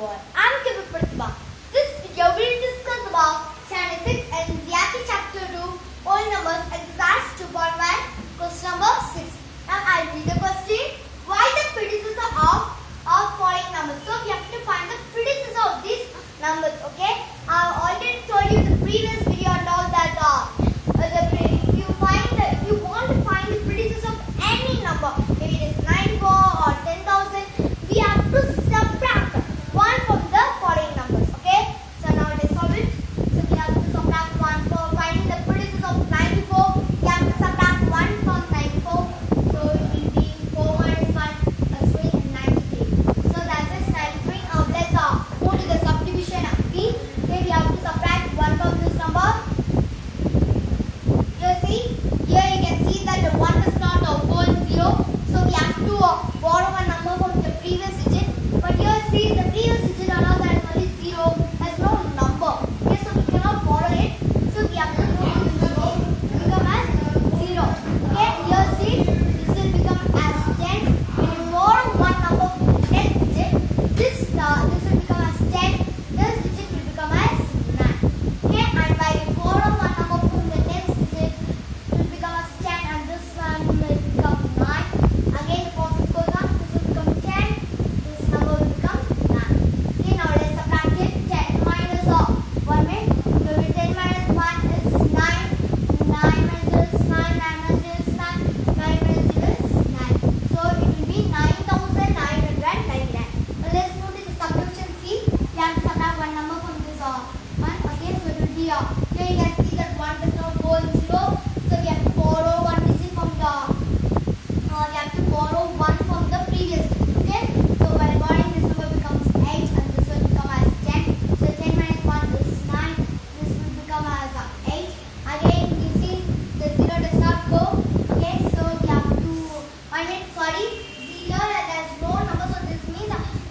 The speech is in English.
all. I'm Kibir Pratibha. This video will discuss about 76 NCERT Chapter 2, Whole Numbers, Exercise 2.1, question number 6. Now I'll read the question. Why the predecessor of of following numbers? So we have to find the predecessor of these numbers. Okay. time. 이상